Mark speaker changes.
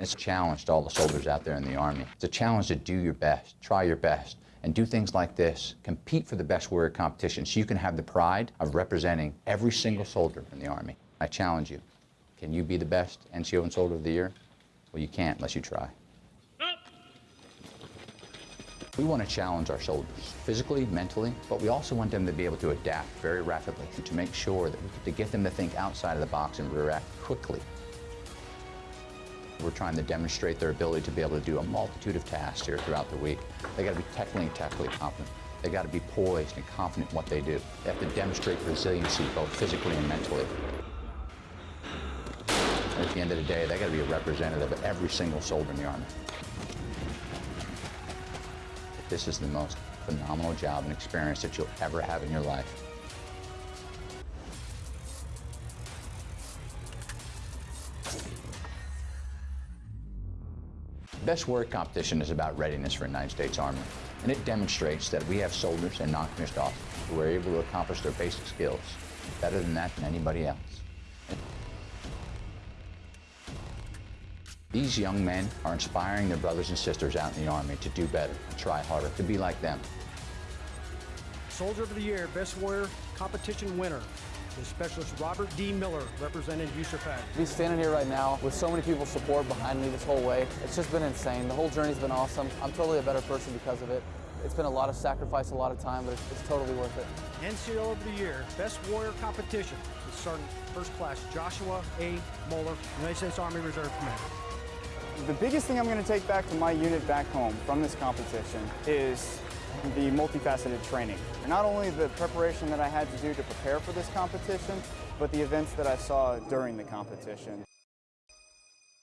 Speaker 1: It's a challenge to all the soldiers out there in the Army. It's a challenge to do your best, try your best, and do things like this. Compete for the best warrior competition so you can have the pride of representing every single soldier in the Army. I challenge you. Can you be the best NCO and Soldier of the Year? Well, you can't unless you try. We want to challenge our soldiers, physically, mentally, but we also want them to be able to adapt very rapidly to make sure that we, to get them to think outside of the box and react quickly. We're trying to demonstrate their ability to be able to do a multitude of tasks here throughout the week. They got to be technically and tactically competent. They got to be poised and confident in what they do. They have to demonstrate resiliency both physically and mentally. And at the end of the day, they got to be a representative of every single soldier in the Army. This is the most phenomenal job and experience that you'll ever have in your life. Best Warrior Competition is about readiness for the United States Army, and it demonstrates that we have soldiers and non-commissioned officers who are able to accomplish their basic skills better than that than anybody else. These young men are inspiring their brothers and sisters out in the Army to do better, and try harder, to be like them.
Speaker 2: Soldier of the Year, Best Warrior Competition winner is Specialist Robert D. Miller, representing USAFAG.
Speaker 3: To be standing here right now with so many people support behind me this whole way, it's just been insane. The whole journey's been awesome. I'm totally a better person because of it. It's been a lot of sacrifice, a lot of time, but it's, it's totally worth it.
Speaker 2: NCO of the Year, Best Warrior Competition is Sergeant First Class Joshua A. Moeller, United States Army Reserve Commander.
Speaker 4: The biggest thing I'm going to take back to my unit back home from this competition is the multifaceted training. Not only the preparation that I had to do to prepare for this competition, but the events that I saw during the competition.